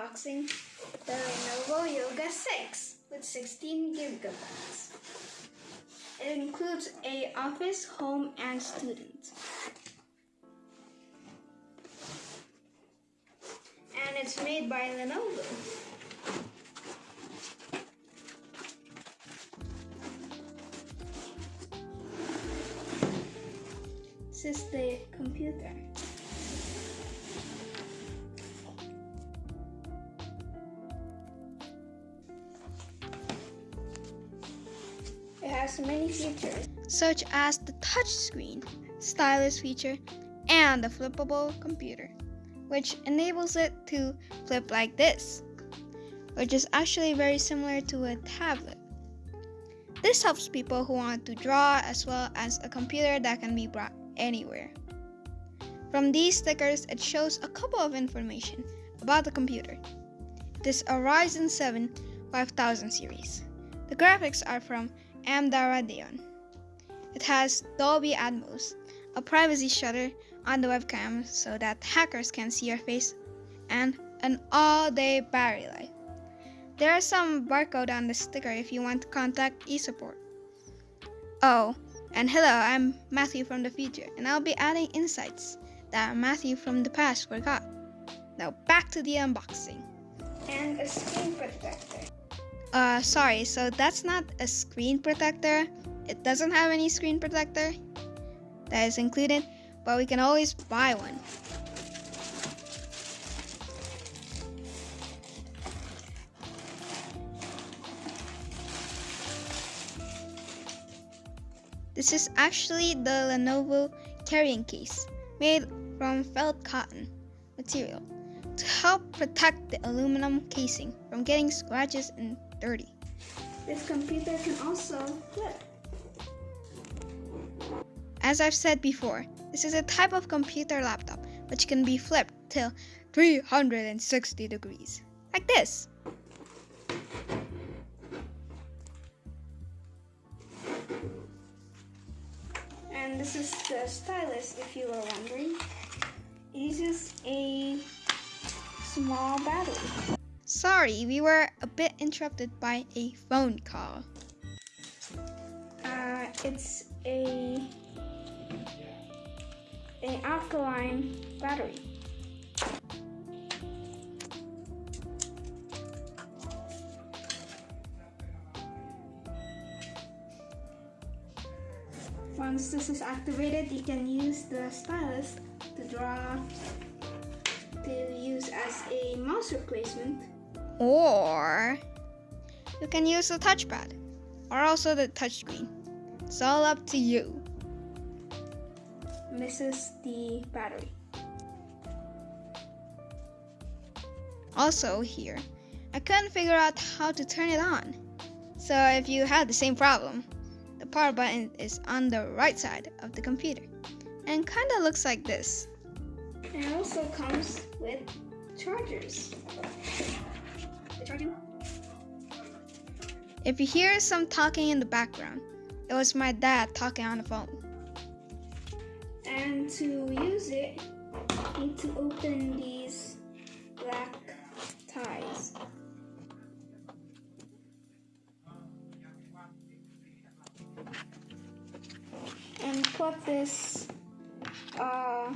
unboxing the Lenovo Yoga 6 with 16 gigabytes. It includes a office, home, and student. And it's made by Lenovo. This is the computer. Many features, such as the touchscreen, stylus feature, and the flippable computer, which enables it to flip like this, which is actually very similar to a tablet. This helps people who want to draw as well as a computer that can be brought anywhere. From these stickers, it shows a couple of information about the computer. This Ryzen 7 5000 series. The graphics are from AMD Radeon. It has Dolby Atmos, a privacy shutter on the webcam so that hackers can see your face, and an all-day battery life. There is some barcode on the sticker if you want to contact eSupport. Oh, and hello, I'm Matthew from the future, and I'll be adding insights that Matthew from the past forgot. Now back to the unboxing. And a screen protector. Uh, sorry, so that's not a screen protector. It doesn't have any screen protector that is included, but we can always buy one. This is actually the Lenovo carrying case made from felt cotton material to help protect the aluminum casing from getting scratches and dirty. This computer can also flip. As I've said before, this is a type of computer laptop which can be flipped till 360 degrees, like this. And this is the stylus, if you were wondering. It uses a small battery. Sorry, we were a bit interrupted by a phone call. Uh, it's a an alkaline battery. Once this is activated, you can use the stylus to draw to use as a mouse replacement. Or you can use the touchpad or also the touchscreen. It's all up to you. Is the battery. Also here, I couldn't figure out how to turn it on. So if you had the same problem, the power button is on the right side of the computer and kinda looks like this. And it also comes with chargers. If you hear some talking in the background, it was my dad talking on the phone. And to use it, you need to open these black ties. And put this uh,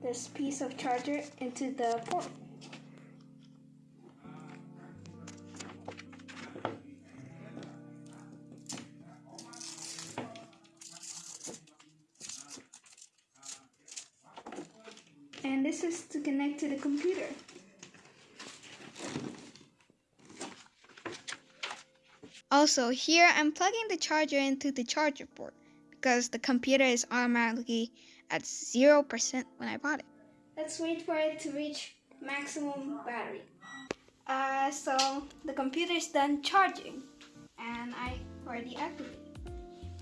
this piece of charger into the port. And this is to connect to the computer. Also, here I'm plugging the charger into the charger port because the computer is automatically at 0% when I bought it. Let's wait for it to reach maximum battery. Uh, so the computer is done charging and I already activated.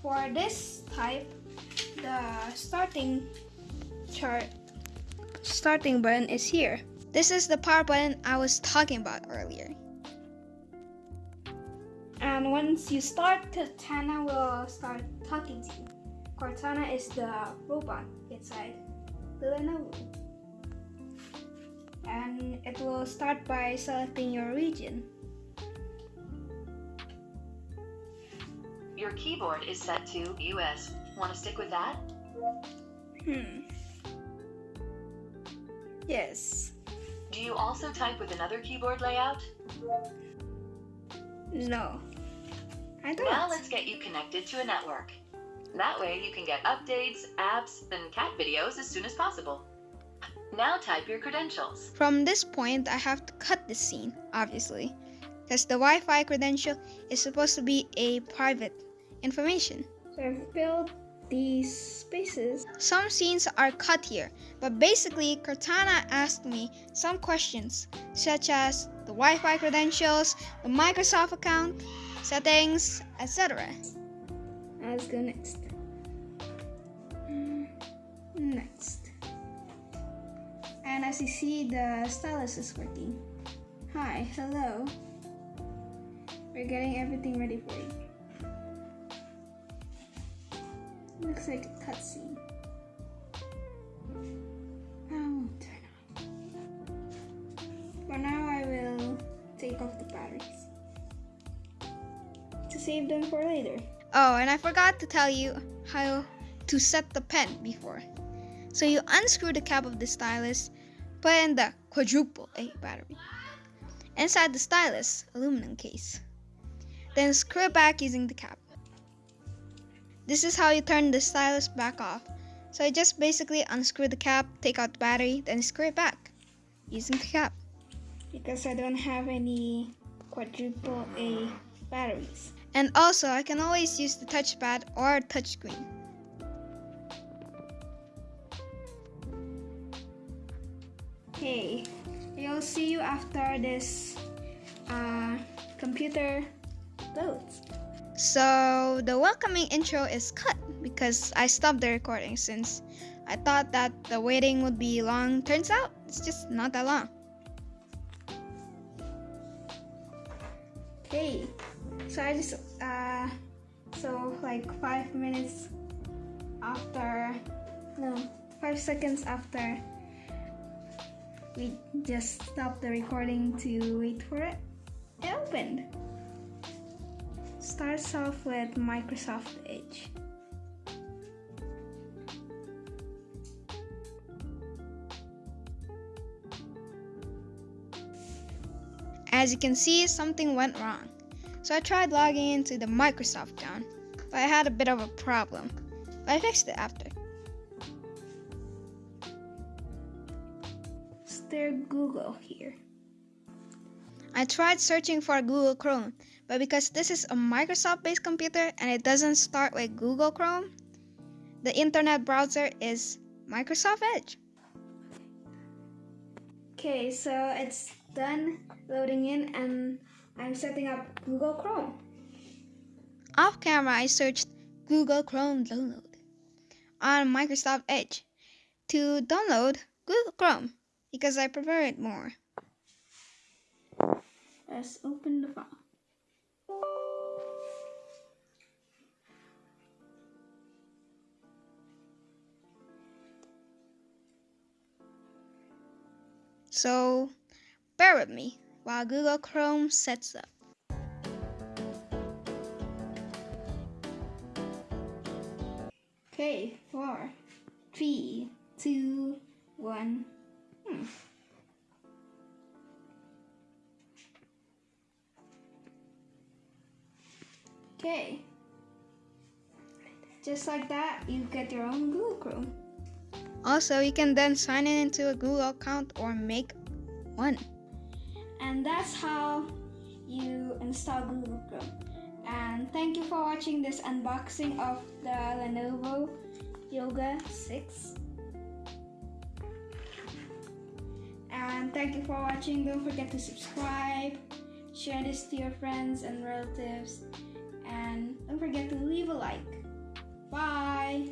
For this type, the starting chart starting button is here. This is the power button I was talking about earlier. And once you start, Cortana will start talking to you. Cortana is the robot inside the Lenovo. and it will start by selecting your region. Your keyboard is set to US. Want to stick with that? Hmm. Yes. Do you also type with another keyboard layout? No. I don't. Now let's get you connected to a network. That way you can get updates, apps, and cat videos as soon as possible. Now type your credentials. From this point, I have to cut the scene, obviously, because the Wi-Fi credential is supposed to be a private information. So I've filled these spaces. Some scenes are cut here, but basically Cortana asked me some questions, such as the Wi-Fi credentials, the Microsoft account, settings, etc. Let's go next. Mm, next. And as you see, the stylus is working. Hi, hello. We're getting everything ready for you. Looks like a cutscene. Oh, turn on. For now, I will take off the batteries to save them for later. Oh, and I forgot to tell you how to set the pen before. So you unscrew the cap of the stylus, put in the quadruple A battery inside the stylus aluminum case. Then screw it back using the cap. This is how you turn the stylus back off. So I just basically unscrew the cap, take out the battery, then screw it back using the cap. Because I don't have any quadruple A batteries. And also, I can always use the touchpad or touchscreen. Okay, I'll see you after this uh, computer loads. So the welcoming intro is cut because I stopped the recording since I thought that the waiting would be long. Turns out it's just not that long. Okay, so I just uh, so like five minutes after, no, five seconds after we just stopped the recording to wait for it. It opened starts off with Microsoft Edge. As you can see, something went wrong. So I tried logging into the Microsoft account, but I had a bit of a problem. But I fixed it after. Is there Google here? I tried searching for Google Chrome, but because this is a Microsoft based computer and it doesn't start with Google Chrome, the internet browser is Microsoft Edge. Okay, so it's done loading in and I'm setting up Google Chrome. Off camera, I searched Google Chrome download on Microsoft Edge to download Google Chrome because I prefer it more. Let's open the file. So bear with me while Google Chrome sets up. Okay, four, three, two, one. Okay. Just like that, you get your own Google Chrome. Also, you can then sign in into a Google account or make one. And that's how you install Google Chrome. And thank you for watching this unboxing of the Lenovo Yoga 6. And thank you for watching. Don't forget to subscribe, share this to your friends and relatives, forget to leave a like. Bye!